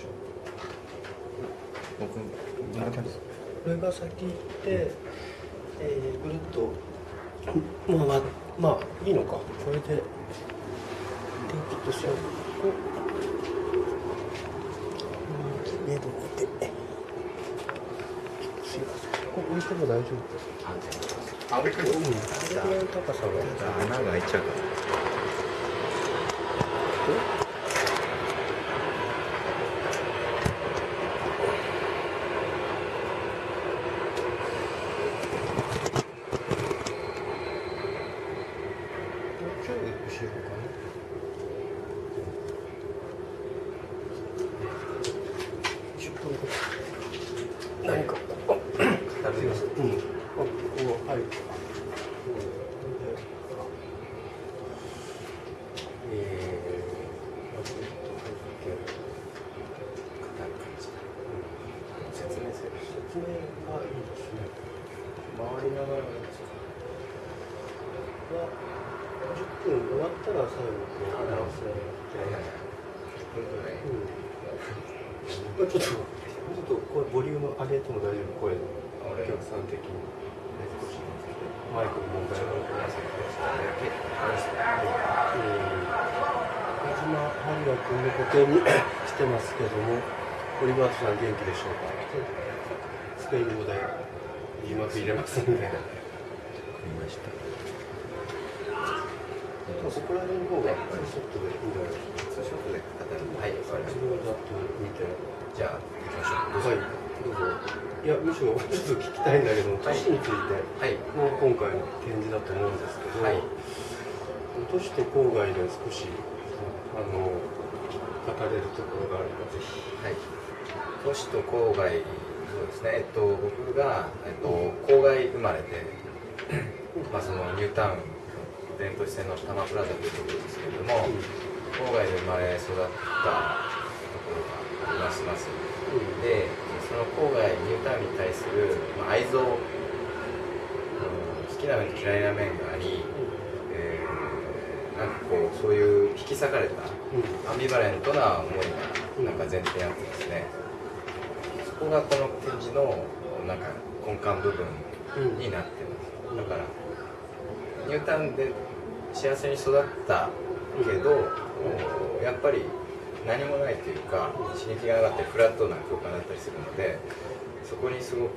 しょ僕どんな感じですかこれが先行って、えー、ぐるっとまあまあまあいいのか。これで。電気としてはここうん。ここ置いても大丈夫あびっくりうん。これぐらいの高さが。穴が開いちゃうからもうちょい後ろかな10分後何かここすいませんうんあここ入るえー、まず入って硬い感じ説明がいいですね回りながらですかは10分終わったら最後こう直す10分ぐらいうんまあちょっとこれボリューム上げても大丈夫声のお客さん的にマイクの問題がある中島春也君の固定にしてますけどもオリバートさん元気でしょうか。スペイン語で字幕入れますんで。わかりました。そこら辺の方がツーショットでいいんじゃないですかツーショットで語るはい。わかりまし自分だと見てたじゃあ行きましょうはい。どうぞいやむしろちょっと聞きたいんだけど都市についてはい。もう今回の展示だと思うんですけど、はい。都市と郊外で少しあの語れるところがあればぜひはい都市と郊外そうですねえっと僕が、えっと、郊外生まれでまあそのニュータウン伝統市線の多摩プラザというところですけれども、郊外で生まれ育ったところがありますます。でその郊外ニュータウンに対する、まあ、愛憎、うん好きな面と嫌いな面があり、えーなんかこうそういう引き裂かれたアンビバレントな思いがなんか前提にあってですね。そこがこの展示のなんか根幹部分になってます。だからニュータウンで幸せに育ったけどやっぱり何もないというか刺激がなかったりフラットな空間だったりするのでそこにすごく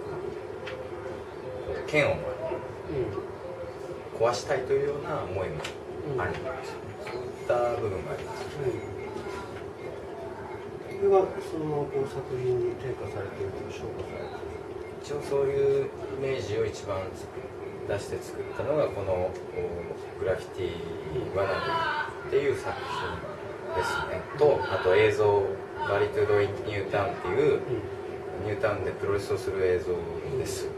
剣を壊したいというような思いもあるんですよね。そういった部分があります。これはそのままこう作品に転化されているという評価されている一応そういうイメージを一番出して作ったのがこのお Graffiti Wannabe っていう作品ですね。とあと映像バリトゥド・イン・ニュータウンっていうニュータウンでプロレスをする映像です。こ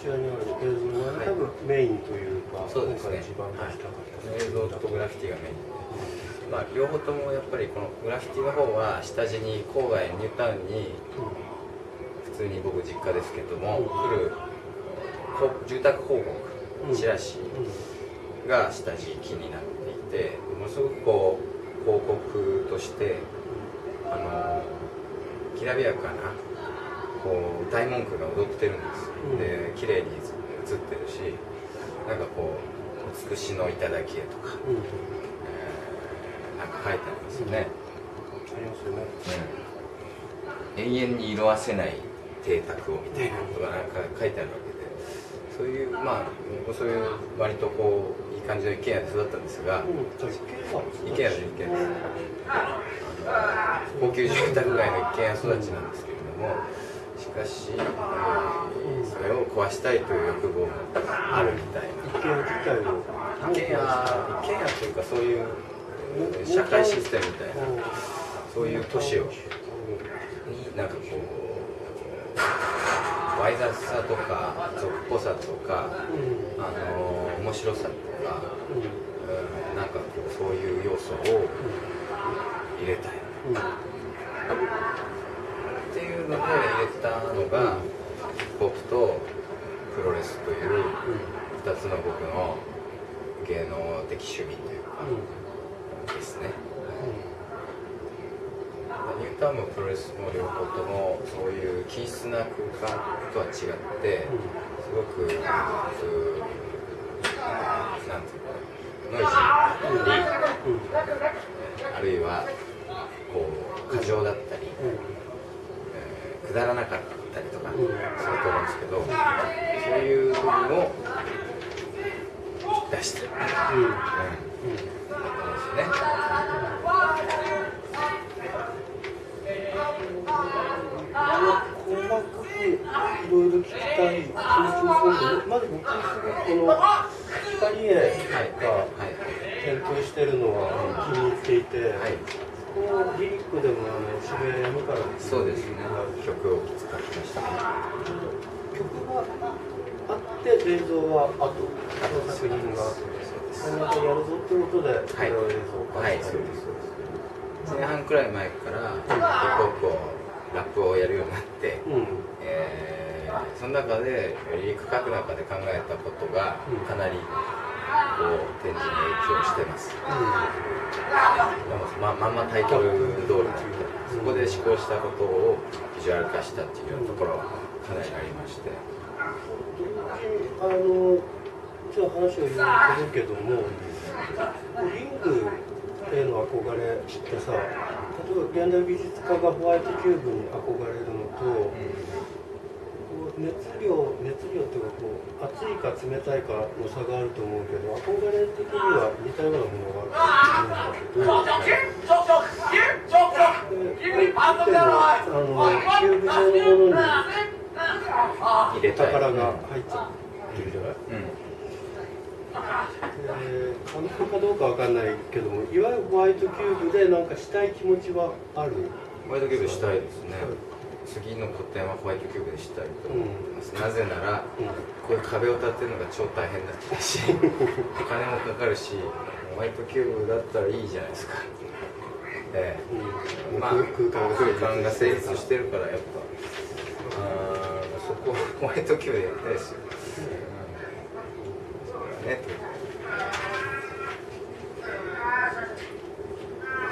ちらにある映像ははい。多分メインというか、そうですね。一番出したかった映像とグラフィティがメイン。でまあ両方ともやっぱりこのグラフィティの方は下地に郊外ニュータウンに普通に僕実家ですけども来るこ住宅広告チラシが下敷きになっていてものすごくこう広告としてあのきらびやかなこう大文句が踊ってるんです、うん。で綺麗に映ってるしなんかこう「美しの頂へ」とか、うん、うん、えーなんか書いてありますよね、ありますよね。うん。永遠に色あせない邸宅をみたいなことがなんか書いてあるわけでそういうまあそういう割とこういい感じの一軒家で育ったんですが、うん、じゃあ一軒家一軒家です一軒家です。あの高級住宅街の一軒家育ちなんですけれどもしかし、えーそれを壊したいという欲望もあるみたい一軒家自体を。な一軒家一軒家というかそういうえー社会システムみたいなそういう都市をになんかこうわい雑さとか俗っぽさとかうん。あの面白さとかうん。うんなんかこうそういう要素を入れたいうん。っていうので入れたのがヒップホップとプロレスという2つの僕の芸能的趣味というかですねニュータウンもプロレスも両方ともそういう均質な空間とは違ってすごくうーなんていうかノイジーだったりあるいはこう過剰だったり、えーくだらなかったりとかすると思うんですけどそういう部分を出した、うん。うんうんだと思うんですよね。細かくいろいろ聞きたいするまず僕すごくこの光絵はいがはい。点灯してるのは気に入ってい。て、はい。このリリックでもあの渋谷山からそうですね曲を使ってました。曲があって映像は後、その作品が後で、またやるぞってことで、これを映像化はい、したりそうです前半くらい前からヒップホップをラップをやるようになって、うん。えーその中でリリック書く中で考えたことがかなりこう展示に影響してます。でもままんまタイトル通りなのでそこで思考したことをビジュアル化したっていうようなところはかなりありまして。あのちょっと話を言うけども、リングへの憧れってさ、例えば現代美術家がホワイトキューブに憧れるのと、熱量、熱量っていうかこう、熱いか冷たいかの差があると思うけど、憧れ的には似たようなものがあると思うんだけど、あのキューブ状のものに入れたい宝が入っちゃってるじゃないうんえ能かどうかわかんないけどもいわゆるホワイトキューブでなんかしたい気持ちはある？ホワイトキューブしたいですね。次の個展はホワイトキューブでしたいと思ってます、なぜならこういう壁を立てるのが超大変だったしお金もかかるしホワイトキューブだったらいいじゃないですか。ええ。うん。まあ空間が成立してるからやっぱ。あーそこホワイトキューブでやりたいですよ、うん。そうだね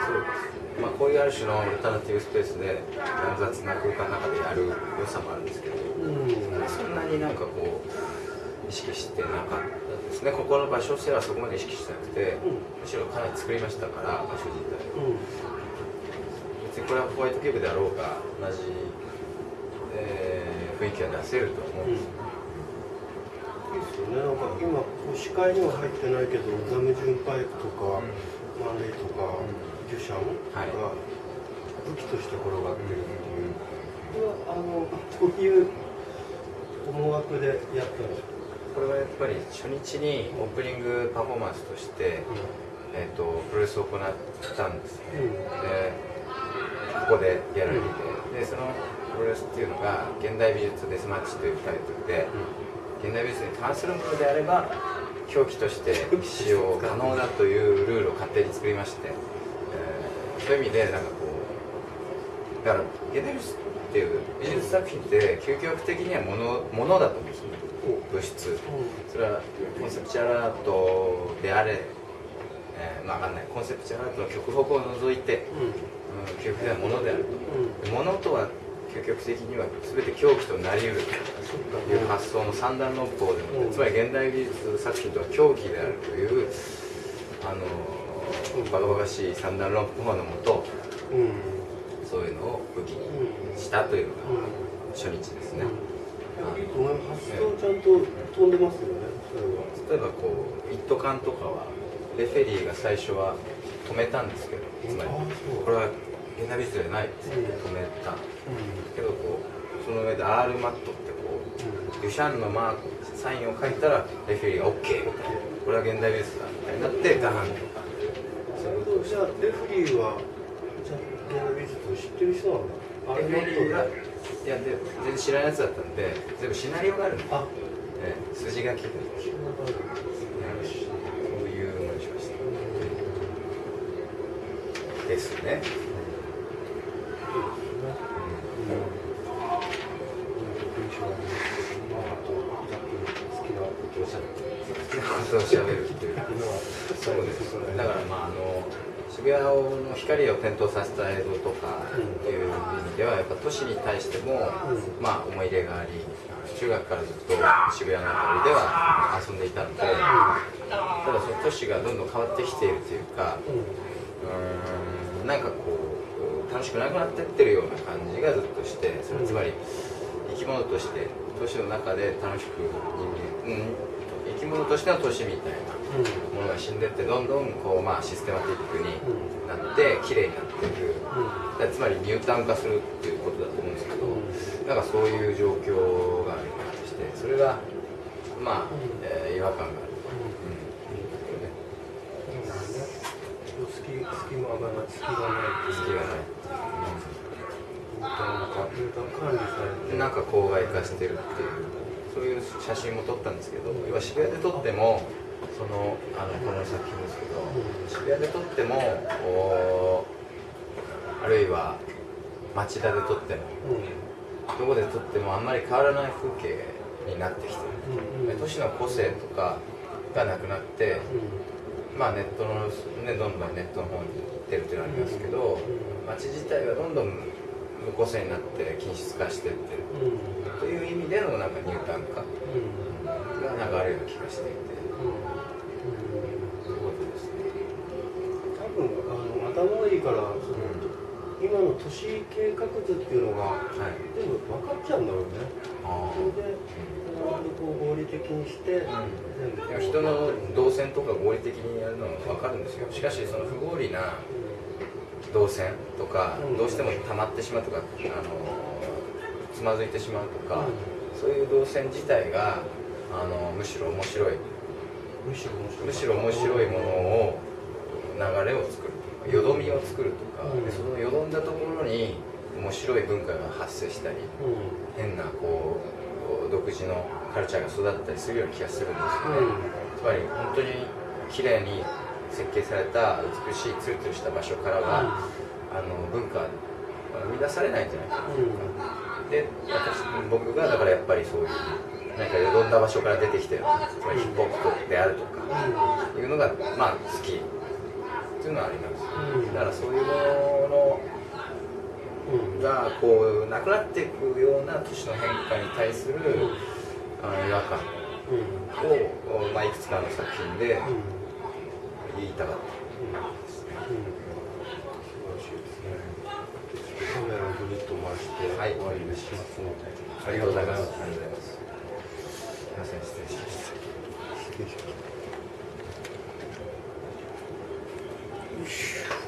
そうですまあこういうある種のオルタナティブスペースで乱雑な空間の中でやる良さもあるんですけどうん。そんなになんかこう意識してなかったですね。ここの場所としてはそこまで意識してなくて、むしろかなり作りましたから場所自体。うん。別にこれはホワイトキューブであろうが同じ、えー雰囲気は出せると思うんですよ、いいですよね。なんか今こう視界には入ってないけどザムジュンパイプとか、マンレイとか、デュシャンはい。が武器として転がってるっていう、これはあのこういう思惑でやったんですか？これはやっぱり初日にオープニングパフォーマンスとして、えー、とプロレスを行ったんですね、でここでやられてでそのプロレスっていうのが「現代美術デスマッチ」というタイトルで、現代美術に関するものであれば表記として使用可能だというルールを勝手に作りまして、えーそういう意味でなんかこうだから現代美術っていう美術作品って究極的にはものものだと思うんですよね。物質それはコンセプチュアルアートであれ、えーまあ分かんない。コンセプチュアルアートの極北を除いて、うん、究極的なものであると。ものとは究極的には全て狂気となり得る。という発想の三段論法でも、うん。つまり現代美術作品とは狂気であるというあのバカバカしい三段論法のもとうん。そういうのを武器にしたというのが初日ですね、いいと思います発想ちゃん。と飛ん。でますよね例えばこう一斗缶とかはレフェリーが最初は止めたん。ですけどつまりこれは現代美術じゃないって止めたん。ですけどこうその上で R マットってこうデュシャンのマークサインを書いたらレフェリーが OK みたいなこれは現代美術だみたいになってガーンとかそういうことをしじゃあレフリーはじゃあ現代美術を知ってる人なんだ。あレフェリーがあいやで全然知らないやつだったんで全部シナリオがあるんで、あ。ええ筋書きそういうものにしました。ですね、好きなことをしゃべるっていうそうですだからまああの渋谷の光を点灯させた映像とかっていう意味ではやっぱ都市に対しても、まあ思い入れがあり中学からずっと渋谷の辺りでは遊んでいたので、ただその都市がどんどん変わってきているというかうーんなんかこう楽しくなくなってってるような感じがずっとしてそれつまり生き物として都市の中で楽しく人間、うん、生き物としての都市みたいなものが死んでってどんどんこう、まあ、システマティックになって綺麗になっていく。つまりニュータウン化するっていうことだと思うんですけどなんかそういう状況がある感じしてそれがまあ、えー違和感がある、隙隙間がない隙がない隙がないなん。か管理されてなん。か郊外化してるっていうそういう写真も撮ったんですけど要は渋谷で撮ってもそのあのこの作品ですけど渋谷で撮ってもおあるいは町田で撮ってもどこで撮ってもあんまり変わらない風景になってきてる。都市の個性とかがなくなってまあネットのねどんどんネットの方に行ってるっていうのはありますけど街自体がどんどん無個性になって均質化していってるという意味でのなんかニュータウン化がなんかある気がしていてそういうことですね。多分あの頭がいいからその今の都市計画図っていうのがはい。全部分かっちゃうんだろうね。あそれで合理的にして人の動線とか合理的にやるのは分かるんですよ。しかしその不合理な動線とかうん。どうしても溜まってしまうとかあのつまずいてしまうとかうそういう動線自体があのむしろ面白い。むしろ面白い。ものを流れを作るとかよどみを作るとか、そのよどんだところに面白い文化が発生したりうん。変なこう独自のカルチャーが育ったりするような気がするんですよね、つまり本当に綺麗に設計された美しいツルツルした場所からは、あの文化は生み出されないんじゃないかな。というか、で私僕がだからやっぱりそういう何かよどんだ場所から出てきたようなつまりヒップホップであるとか、いうのがまあ好き。っていうのはあります、うん。だからそういうもうん。のがこうなくなっていくような都市の変化に対するあの違和感うん。を、まあ、いくつかの作品でうん言いたかった素晴らしいですね。カメラをぐるっと回してはい終わりにしますので。ありがとうございますありがとうございますすいません。失礼しました失礼します。よし